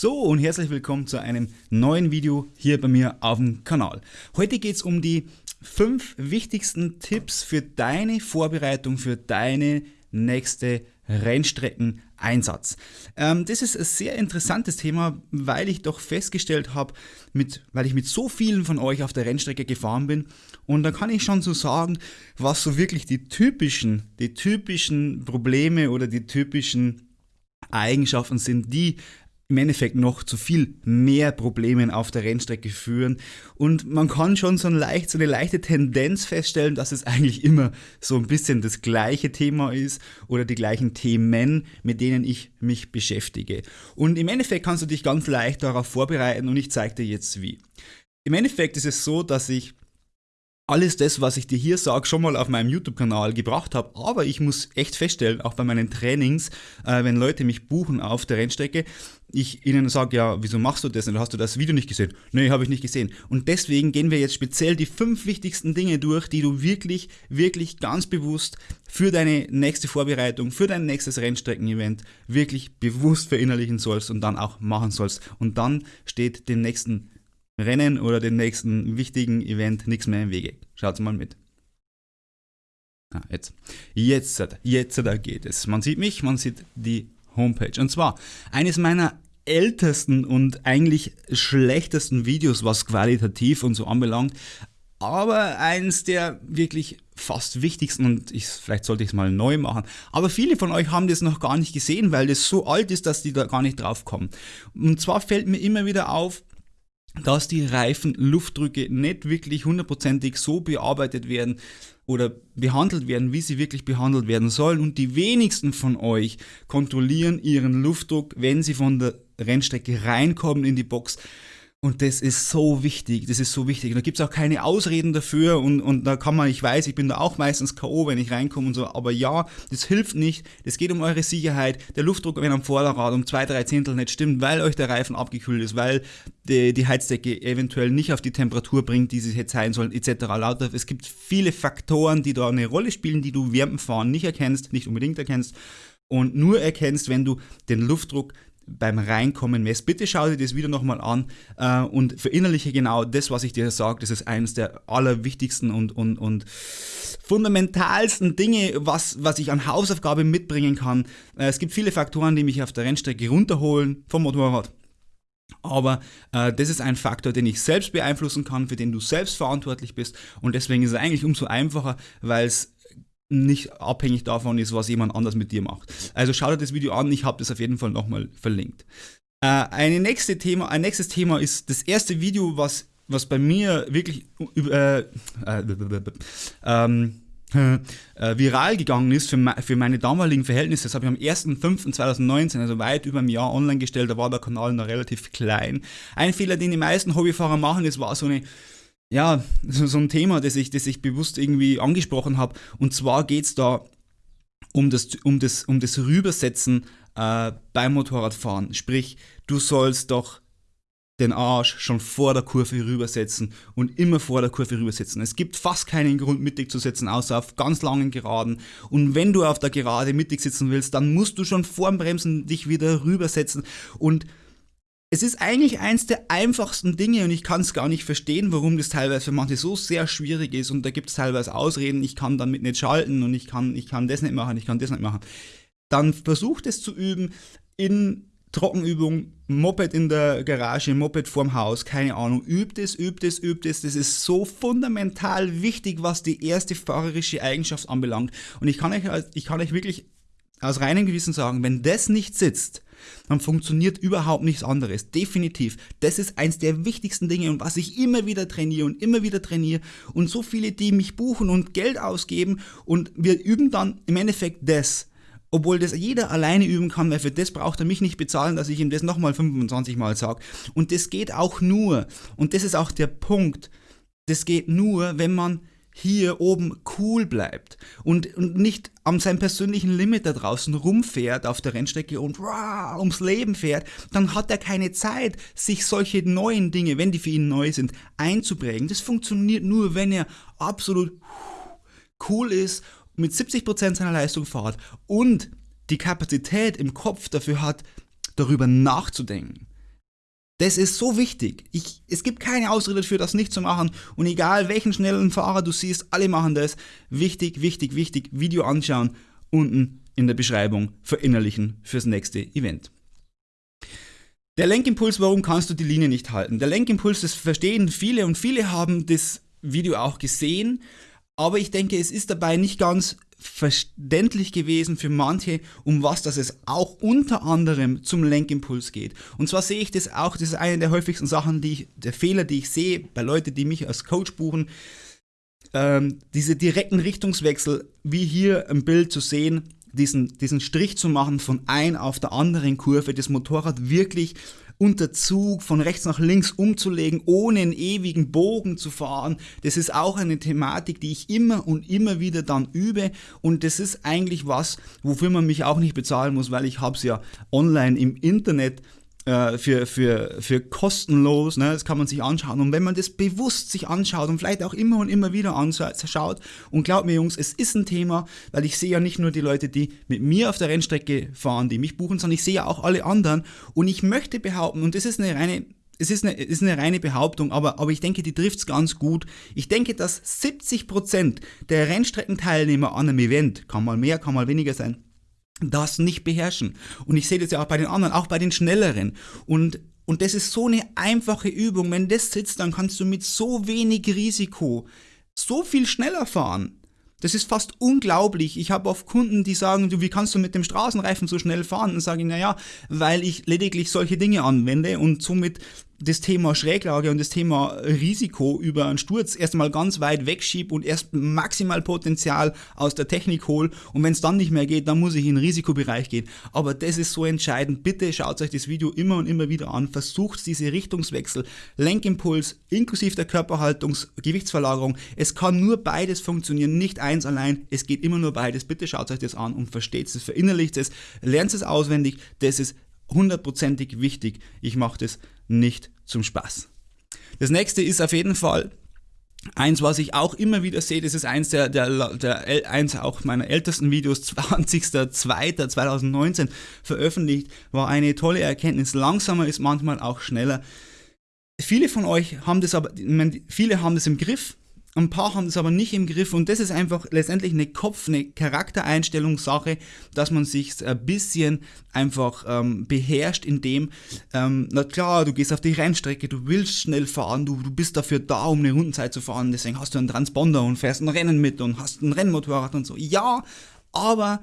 So und herzlich willkommen zu einem neuen Video hier bei mir auf dem Kanal. Heute geht es um die fünf wichtigsten Tipps für deine Vorbereitung für deine nächste Rennstreckeneinsatz. Ähm, das ist ein sehr interessantes Thema, weil ich doch festgestellt habe, weil ich mit so vielen von euch auf der Rennstrecke gefahren bin und da kann ich schon so sagen, was so wirklich die typischen, die typischen Probleme oder die typischen Eigenschaften sind, die im Endeffekt noch zu viel mehr Problemen auf der Rennstrecke führen. Und man kann schon so, ein leicht, so eine leichte Tendenz feststellen, dass es eigentlich immer so ein bisschen das gleiche Thema ist oder die gleichen Themen, mit denen ich mich beschäftige. Und im Endeffekt kannst du dich ganz leicht darauf vorbereiten und ich zeige dir jetzt wie. Im Endeffekt ist es so, dass ich alles das, was ich dir hier sage, schon mal auf meinem YouTube-Kanal gebracht habe. Aber ich muss echt feststellen, auch bei meinen Trainings, äh, wenn Leute mich buchen auf der Rennstrecke, ich ihnen sage, ja, wieso machst du das? Und hast du das Video nicht gesehen? Nee, habe ich nicht gesehen. Und deswegen gehen wir jetzt speziell die fünf wichtigsten Dinge durch, die du wirklich, wirklich ganz bewusst für deine nächste Vorbereitung, für dein nächstes Rennstrecken-Event wirklich bewusst verinnerlichen sollst und dann auch machen sollst. Und dann steht dem nächsten Rennen oder dem nächsten wichtigen Event nichts mehr im Wege. Schaut mal mit. Ah, jetzt. Jetzt, jetzt da geht es. Man sieht mich, man sieht die Homepage. Und zwar eines meiner ältesten und eigentlich schlechtesten Videos, was qualitativ und so anbelangt, aber eins der wirklich fast wichtigsten und ich, vielleicht sollte ich es mal neu machen. Aber viele von euch haben das noch gar nicht gesehen, weil das so alt ist, dass die da gar nicht drauf kommen. Und zwar fällt mir immer wieder auf, dass die Reifenluftdrücke nicht wirklich hundertprozentig so bearbeitet werden oder behandelt werden, wie sie wirklich behandelt werden sollen. Und die wenigsten von euch kontrollieren ihren Luftdruck, wenn sie von der Rennstrecke reinkommen in die Box und das ist so wichtig, das ist so wichtig. Und da gibt es auch keine Ausreden dafür und, und da kann man, ich weiß, ich bin da auch meistens K.O., wenn ich reinkomme und so, aber ja, das hilft nicht. Es geht um eure Sicherheit. Der Luftdruck, wenn am Vorderrad um zwei, drei Zehntel nicht stimmt, weil euch der Reifen abgekühlt ist, weil die, die Heizdecke eventuell nicht auf die Temperatur bringt, die sie jetzt sein sollen, etc. Lauter. Es gibt viele Faktoren, die da eine Rolle spielen, die du während dem Fahren nicht erkennst, nicht unbedingt erkennst und nur erkennst, wenn du den Luftdruck beim Reinkommen messt. Bitte schau dir das Video nochmal an äh, und verinnerliche genau das, was ich dir sage. Das ist eines der allerwichtigsten und, und, und fundamentalsten Dinge, was, was ich an Hausaufgabe mitbringen kann. Äh, es gibt viele Faktoren, die mich auf der Rennstrecke runterholen vom Motorrad. Aber äh, das ist ein Faktor, den ich selbst beeinflussen kann, für den du selbst verantwortlich bist. Und deswegen ist es eigentlich umso einfacher, weil es nicht abhängig davon ist, was jemand anders mit dir macht. Also schau dir das Video an, ich habe das auf jeden Fall nochmal verlinkt. Äh, eine nächste Thema, ein nächstes Thema ist das erste Video, was, was bei mir wirklich äh, äh, ähm, äh, viral gegangen ist für, für meine damaligen Verhältnisse. Das habe ich am 1.5.2019, also weit über ein Jahr online gestellt, da war der Kanal noch relativ klein. Ein Fehler, den die meisten Hobbyfahrer machen, ist, war so eine ja, so, so ein Thema, das ich, das ich bewusst irgendwie angesprochen habe. Und zwar geht es da um das, um das, um das Rübersetzen äh, beim Motorradfahren. Sprich, du sollst doch den Arsch schon vor der Kurve rübersetzen und immer vor der Kurve rübersetzen. Es gibt fast keinen Grund, mittig zu setzen, außer auf ganz langen Geraden. Und wenn du auf der Gerade mittig sitzen willst, dann musst du schon vorm Bremsen dich wieder rübersetzen und es ist eigentlich eins der einfachsten Dinge und ich kann es gar nicht verstehen, warum das teilweise für manche so sehr schwierig ist und da gibt es teilweise Ausreden, ich kann damit nicht schalten und ich kann, ich kann das nicht machen, ich kann das nicht machen. Dann versucht es zu üben in Trockenübung, Moped in der Garage, Moped vorm Haus, keine Ahnung. Übt es, übt es, übt es. Das ist so fundamental wichtig, was die erste fahrerische Eigenschaft anbelangt. Und ich kann euch, ich kann euch wirklich aus reinem Gewissen sagen, wenn das nicht sitzt, dann funktioniert überhaupt nichts anderes. Definitiv. Das ist eins der wichtigsten Dinge und was ich immer wieder trainiere und immer wieder trainiere und so viele, die mich buchen und Geld ausgeben und wir üben dann im Endeffekt das. Obwohl das jeder alleine üben kann, weil für das braucht er mich nicht bezahlen, dass ich ihm das nochmal 25 Mal sage. Und das geht auch nur, und das ist auch der Punkt, das geht nur, wenn man hier oben cool bleibt und, und nicht an seinem persönlichen Limit da draußen rumfährt auf der Rennstrecke und rah, ums Leben fährt, dann hat er keine Zeit, sich solche neuen Dinge, wenn die für ihn neu sind, einzuprägen. Das funktioniert nur, wenn er absolut cool ist, mit 70% seiner Leistung fährt und die Kapazität im Kopf dafür hat, darüber nachzudenken. Das ist so wichtig. Ich, es gibt keine Ausrede dafür, das nicht zu machen. Und egal welchen schnellen Fahrer du siehst, alle machen das. Wichtig, wichtig, wichtig. Video anschauen, unten in der Beschreibung verinnerlichen fürs nächste Event. Der Lenkimpuls, warum kannst du die Linie nicht halten? Der Lenkimpuls, das verstehen viele und viele haben das Video auch gesehen, aber ich denke, es ist dabei nicht ganz verständlich gewesen für manche, um was das es auch unter anderem zum Lenkimpuls geht. Und zwar sehe ich das auch, das ist eine der häufigsten Sachen, die ich, der Fehler, die ich sehe bei Leuten, die mich als Coach buchen, ähm, diese direkten Richtungswechsel, wie hier im Bild zu sehen, diesen, diesen Strich zu machen von ein auf der anderen Kurve, das Motorrad wirklich unter Zug von rechts nach links umzulegen, ohne einen ewigen Bogen zu fahren. Das ist auch eine Thematik, die ich immer und immer wieder dann übe und das ist eigentlich was, wofür man mich auch nicht bezahlen muss, weil ich habe es ja online im Internet äh, für, für, für kostenlos, ne? das kann man sich anschauen. Und wenn man das bewusst sich anschaut und vielleicht auch immer und immer wieder anschaut, und glaubt mir Jungs, es ist ein Thema, weil ich sehe ja nicht nur die Leute, die mit mir auf der Rennstrecke fahren, die mich buchen, sondern ich sehe ja auch alle anderen. Und ich möchte behaupten, und das ist eine reine es ist eine, ist eine reine Behauptung, aber, aber ich denke, die trifft es ganz gut. Ich denke, dass 70% der Rennstreckenteilnehmer an einem Event, kann mal mehr, kann mal weniger sein, das nicht beherrschen. Und ich sehe das ja auch bei den anderen, auch bei den Schnelleren. Und, und das ist so eine einfache Übung. Wenn das sitzt, dann kannst du mit so wenig Risiko so viel schneller fahren. Das ist fast unglaublich. Ich habe oft Kunden, die sagen, du, wie kannst du mit dem Straßenreifen so schnell fahren? Und sage ich, naja, weil ich lediglich solche Dinge anwende und somit das Thema Schräglage und das Thema Risiko über einen Sturz erstmal ganz weit wegschiebe und erst maximal Potenzial aus der Technik hole und wenn es dann nicht mehr geht, dann muss ich in den Risikobereich gehen. Aber das ist so entscheidend. Bitte schaut euch das Video immer und immer wieder an. Versucht diese Richtungswechsel, Lenkimpuls inklusive der Körperhaltung, Gewichtsverlagerung. Es kann nur beides funktionieren, nicht eins allein. Es geht immer nur beides. Bitte schaut euch das an und versteht es, verinnerlicht es, lernt es auswendig. Das ist hundertprozentig wichtig. Ich mache das nicht zum Spaß. Das nächste ist auf jeden Fall Eins, was ich auch immer wieder sehe, das ist eins der, der, der eins auch meiner ältesten Videos, 20.02.2019 veröffentlicht, war eine tolle Erkenntnis. Langsamer ist manchmal auch schneller. Viele von euch haben das aber, viele haben das im Griff, ein paar haben das aber nicht im Griff und das ist einfach letztendlich eine Kopf-, eine Charaktereinstellungssache, dass man sich ein bisschen einfach ähm, beherrscht, indem, ähm, na klar, du gehst auf die Rennstrecke, du willst schnell fahren, du, du bist dafür da, um eine Rundenzeit zu fahren, deswegen hast du einen Transponder und fährst ein Rennen mit und hast ein Rennmotorrad und so. Ja, aber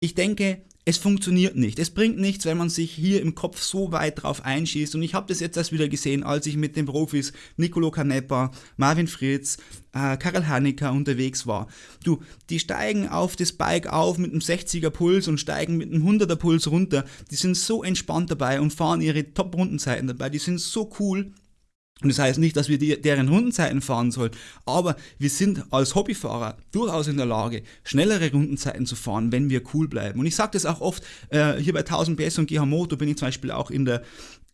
ich denke, es funktioniert nicht. Es bringt nichts, wenn man sich hier im Kopf so weit drauf einschießt. Und ich habe das jetzt erst wieder gesehen, als ich mit den Profis Nicolo Canepa, Marvin Fritz, äh, Karel Hanecker unterwegs war. Du, die steigen auf das Bike auf mit einem 60er Puls und steigen mit einem 100er Puls runter. Die sind so entspannt dabei und fahren ihre Top-Rundenzeiten dabei. Die sind so cool. Und das heißt nicht, dass wir die, deren Rundenzeiten fahren sollen, aber wir sind als Hobbyfahrer durchaus in der Lage, schnellere Rundenzeiten zu fahren, wenn wir cool bleiben. Und ich sage das auch oft, äh, hier bei 1000 PS und GH Moto bin ich zum Beispiel auch in der,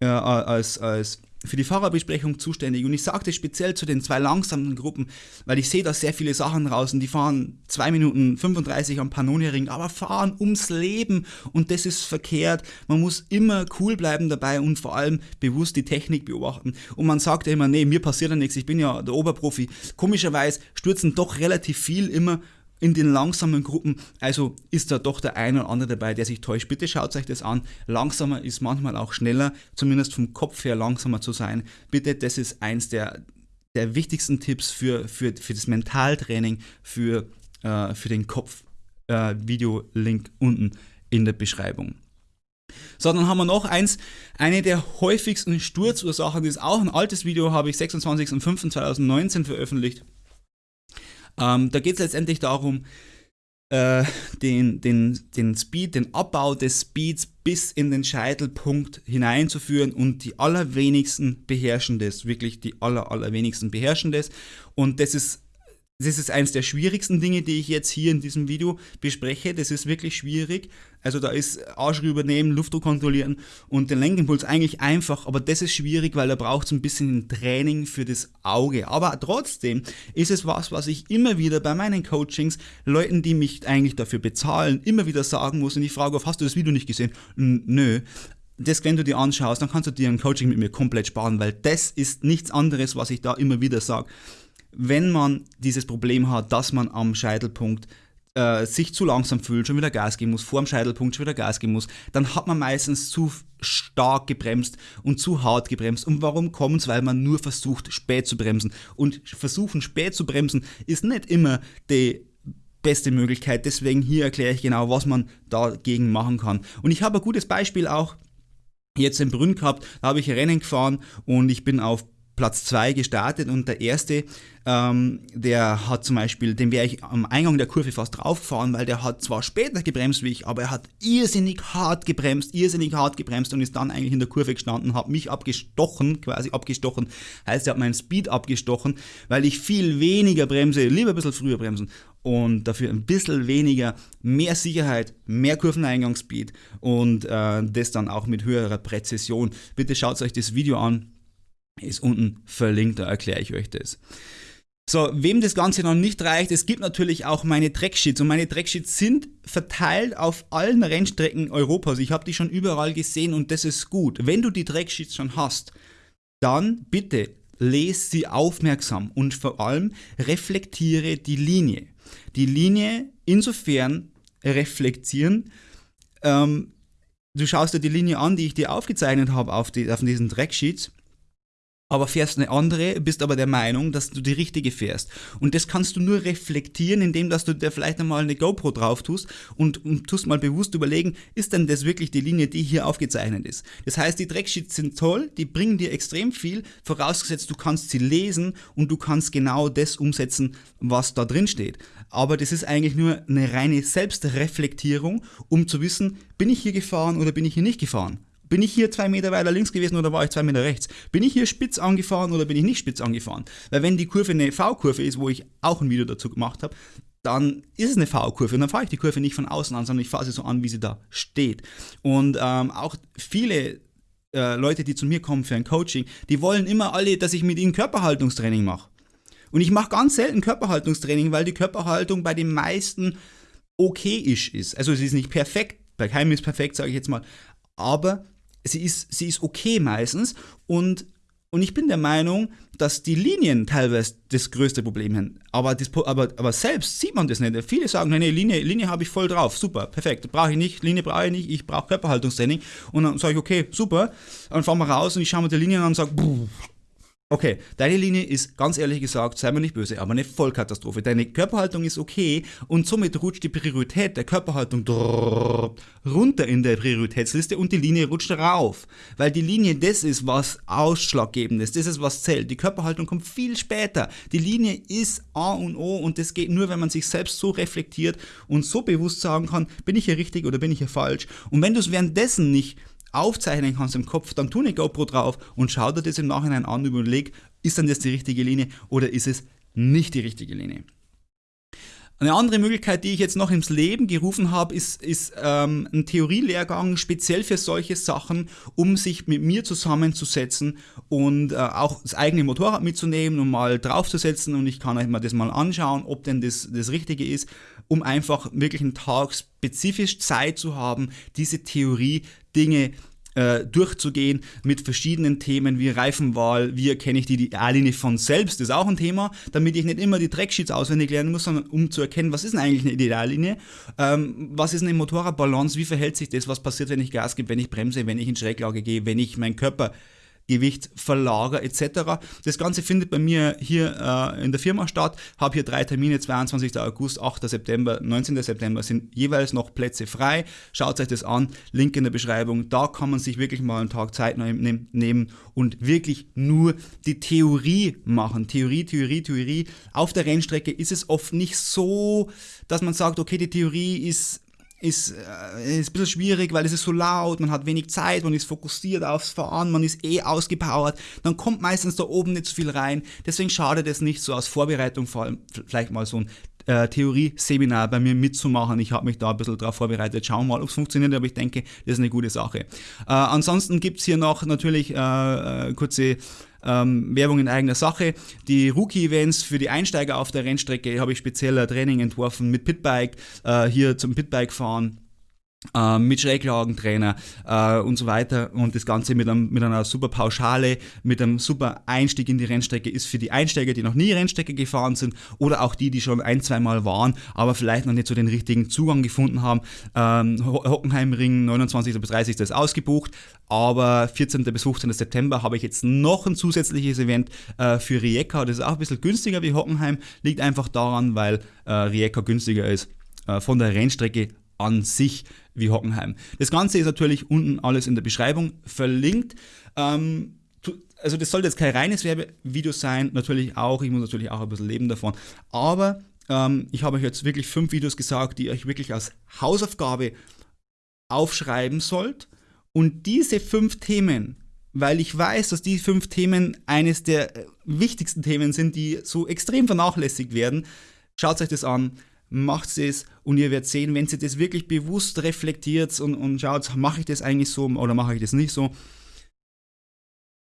äh, als, als für die Fahrerbesprechung zuständig und ich sagte speziell zu den zwei langsamen Gruppen, weil ich sehe da sehr viele Sachen draußen, die fahren 2 Minuten 35 am Pannonhering, aber fahren ums Leben und das ist verkehrt. Man muss immer cool bleiben dabei und vor allem bewusst die Technik beobachten. Und man sagt ja immer, nee, mir passiert ja nichts, ich bin ja der Oberprofi. Komischerweise stürzen doch relativ viel immer in den langsamen Gruppen, also ist da doch der eine oder andere dabei, der sich täuscht. Bitte schaut euch das an. Langsamer ist manchmal auch schneller, zumindest vom Kopf her langsamer zu sein. Bitte, das ist eins der, der wichtigsten Tipps für, für, für das Mentaltraining, für, äh, für den Kopf. Äh, Video-Link unten in der Beschreibung. So, dann haben wir noch eins, eine der häufigsten Sturzursachen, das ist auch ein altes Video, habe ich 26.05.2019 veröffentlicht. Ähm, da geht es letztendlich darum, äh, den, den, den Speed, den Abbau des Speeds bis in den Scheitelpunkt hineinzuführen und die allerwenigsten beherrschen das, wirklich die aller, allerwenigsten beherrschen das. Und das ist das ist eines der schwierigsten Dinge, die ich jetzt hier in diesem Video bespreche. Das ist wirklich schwierig. Also da ist Arsch übernehmen, Luftdruck kontrollieren und den Lenkimpuls eigentlich einfach, aber das ist schwierig, weil da braucht es ein bisschen Training für das Auge. Aber trotzdem ist es was, was ich immer wieder bei meinen Coachings Leuten, die mich eigentlich dafür bezahlen, immer wieder sagen muss und ich frage, hast du das Video nicht gesehen? Nö das, wenn du dir anschaust, dann kannst du dir ein Coaching mit mir komplett sparen, weil das ist nichts anderes, was ich da immer wieder sage. Wenn man dieses Problem hat, dass man am Scheitelpunkt äh, sich zu langsam fühlt, schon wieder Gas geben muss, vor dem Scheitelpunkt schon wieder Gas geben muss, dann hat man meistens zu stark gebremst und zu hart gebremst. Und warum kommt es? Weil man nur versucht, spät zu bremsen. Und versuchen, spät zu bremsen, ist nicht immer die beste Möglichkeit. Deswegen hier erkläre ich genau, was man dagegen machen kann. Und ich habe ein gutes Beispiel auch jetzt in Brünn gehabt. Da habe ich Rennen gefahren und ich bin auf Platz 2 gestartet und der erste, ähm, der hat zum Beispiel, den wäre ich am Eingang der Kurve fast draufgefahren, weil der hat zwar später gebremst wie ich, aber er hat irrsinnig hart gebremst, irrsinnig hart gebremst und ist dann eigentlich in der Kurve gestanden, hat mich abgestochen, quasi abgestochen, heißt er hat meinen Speed abgestochen, weil ich viel weniger bremse, lieber ein bisschen früher bremsen und dafür ein bisschen weniger, mehr Sicherheit, mehr Kurveneingangspeed und äh, das dann auch mit höherer Präzision. Bitte schaut euch das Video an, ist unten verlinkt, da erkläre ich euch das. So, wem das Ganze noch nicht reicht, es gibt natürlich auch meine Tracksheets und meine Tracksheets sind verteilt auf allen Rennstrecken Europas. Ich habe die schon überall gesehen und das ist gut. Wenn du die Tracksheets schon hast, dann bitte lese sie aufmerksam und vor allem reflektiere die Linie. Die Linie insofern reflektieren, ähm, du schaust dir die Linie an, die ich dir aufgezeichnet habe auf, auf diesen Tracksheets aber fährst eine andere, bist aber der Meinung, dass du die richtige fährst. Und das kannst du nur reflektieren, indem dass du dir vielleicht einmal eine GoPro drauf tust und, und tust mal bewusst überlegen, ist denn das wirklich die Linie, die hier aufgezeichnet ist. Das heißt, die Tracksheets sind toll, die bringen dir extrem viel, vorausgesetzt du kannst sie lesen und du kannst genau das umsetzen, was da drin steht. Aber das ist eigentlich nur eine reine Selbstreflektierung, um zu wissen, bin ich hier gefahren oder bin ich hier nicht gefahren. Bin ich hier zwei Meter weiter links gewesen oder war ich zwei Meter rechts? Bin ich hier spitz angefahren oder bin ich nicht spitz angefahren? Weil wenn die Kurve eine V-Kurve ist, wo ich auch ein Video dazu gemacht habe, dann ist es eine V-Kurve und dann fahre ich die Kurve nicht von außen an, sondern ich fahre sie so an, wie sie da steht. Und ähm, auch viele äh, Leute, die zu mir kommen für ein Coaching, die wollen immer alle, dass ich mit ihnen Körperhaltungstraining mache. Und ich mache ganz selten Körperhaltungstraining, weil die Körperhaltung bei den meisten okay ist. Also sie ist nicht perfekt, bei keinem ist perfekt, sage ich jetzt mal, aber sie ist, sie ist okay meistens und, und ich bin der Meinung, dass die Linien teilweise das größte Problem sind. Aber, das, aber, aber selbst sieht man das nicht. Viele sagen, nee, Linie, Linie habe ich voll drauf, super, perfekt, brauche ich nicht, Linie brauche ich nicht, ich brauche Körperhaltungstraining. Und dann sage ich, okay, super, dann fahren wir raus und ich schaue mir die Linie an und sage, Okay, deine Linie ist ganz ehrlich gesagt, sei mir nicht böse, aber eine Vollkatastrophe. Deine Körperhaltung ist okay und somit rutscht die Priorität der Körperhaltung runter in der Prioritätsliste und die Linie rutscht rauf. Weil die Linie das ist, was ausschlaggebend ist, das ist, was zählt. Die Körperhaltung kommt viel später. Die Linie ist A und O und das geht nur, wenn man sich selbst so reflektiert und so bewusst sagen kann, bin ich hier richtig oder bin ich hier falsch. Und wenn du es währenddessen nicht aufzeichnen kannst im Kopf, dann tu eine GoPro drauf und schau dir das im Nachhinein an und überleg, ist dann das die richtige Linie oder ist es nicht die richtige Linie. Eine andere Möglichkeit, die ich jetzt noch ins Leben gerufen habe, ist, ist ähm, ein Theorielehrgang speziell für solche Sachen, um sich mit mir zusammenzusetzen und äh, auch das eigene Motorrad mitzunehmen und mal draufzusetzen und ich kann euch mal das mal anschauen, ob denn das das Richtige ist, um einfach wirklich einen Tag spezifisch Zeit zu haben, diese Theorie Dinge äh, durchzugehen mit verschiedenen Themen wie Reifenwahl, wie erkenne ich die Ideallinie von selbst, ist auch ein Thema, damit ich nicht immer die Tracksheets auswendig lernen muss, sondern um zu erkennen, was ist denn eigentlich eine Ideallinie, ähm, was ist eine Motorradbalance, wie verhält sich das, was passiert, wenn ich Gas gebe, wenn ich bremse, wenn ich in Schräglage gehe, wenn ich meinen Körper Gewicht verlagere etc. Das Ganze findet bei mir hier äh, in der Firma statt. Habe hier drei Termine, 22. August, 8. September, 19. September sind jeweils noch Plätze frei. Schaut euch das an, Link in der Beschreibung. Da kann man sich wirklich mal einen Tag Zeit nehmen und wirklich nur die Theorie machen. Theorie, Theorie, Theorie. Auf der Rennstrecke ist es oft nicht so, dass man sagt, okay, die Theorie ist ist, äh, ist ein bisschen schwierig, weil es ist so laut, man hat wenig Zeit, man ist fokussiert aufs Fahren, man ist eh ausgepowert, dann kommt meistens da oben nicht so viel rein. Deswegen schadet es nicht, so als Vorbereitung vor allem vielleicht mal so ein äh, Theorie-Seminar bei mir mitzumachen. Ich habe mich da ein bisschen darauf vorbereitet. Schauen wir mal, ob es funktioniert, aber ich denke, das ist eine gute Sache. Äh, ansonsten gibt es hier noch natürlich äh, äh kurze ähm, Werbung in eigener Sache. Die Rookie-Events für die Einsteiger auf der Rennstrecke habe ich spezieller Training entworfen mit Pitbike, äh, hier zum Pitbike fahren äh, mit Schräglagentrainer äh, und so weiter und das Ganze mit, einem, mit einer super Pauschale, mit einem super Einstieg in die Rennstrecke ist für die Einsteiger, die noch nie Rennstrecke gefahren sind oder auch die, die schon ein, zwei Mal waren, aber vielleicht noch nicht so den richtigen Zugang gefunden haben. Ähm, Hockenheimring 29. bis 30. ist ausgebucht, aber 14. bis 15. September habe ich jetzt noch ein zusätzliches Event äh, für Rijeka, das ist auch ein bisschen günstiger wie Hockenheim, liegt einfach daran, weil äh, Rijeka günstiger ist äh, von der Rennstrecke an sich wie Hockenheim. Das Ganze ist natürlich unten alles in der Beschreibung verlinkt. Ähm, also das sollte jetzt kein reines Werbevideo sein, natürlich auch, ich muss natürlich auch ein bisschen leben davon, aber ähm, ich habe euch jetzt wirklich fünf Videos gesagt, die ihr euch wirklich als Hausaufgabe aufschreiben sollt und diese fünf Themen, weil ich weiß, dass die fünf Themen eines der äh, wichtigsten Themen sind, die so extrem vernachlässigt werden, schaut euch das an, macht es und ihr werdet sehen, wenn ihr das wirklich bewusst reflektiert und, und schaut, mache ich das eigentlich so oder mache ich das nicht so.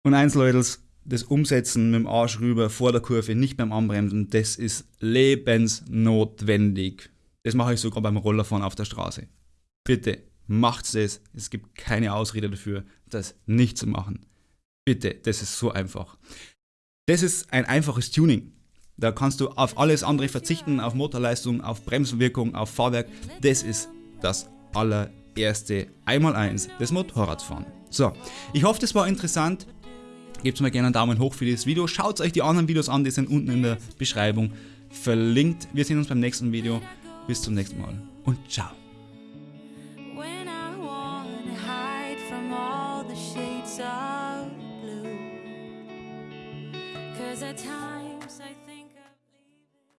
Und eins, Leute, das Umsetzen mit dem Arsch rüber vor der Kurve, nicht beim Anbremsen, das ist lebensnotwendig. Das mache ich sogar beim Rollerfahren auf der Straße. Bitte, macht es. Es gibt keine Ausrede dafür, das nicht zu machen. Bitte, das ist so einfach. Das ist ein einfaches Tuning. Da kannst du auf alles andere verzichten, auf Motorleistung, auf Bremswirkung, auf Fahrwerk. Das ist das allererste Einmaleins des Motorradfahren. So, ich hoffe, das war interessant. Gebt mir gerne einen Daumen hoch für dieses Video. Schaut euch die anderen Videos an, die sind unten in der Beschreibung verlinkt. Wir sehen uns beim nächsten Video. Bis zum nächsten Mal und ciao. Cause at times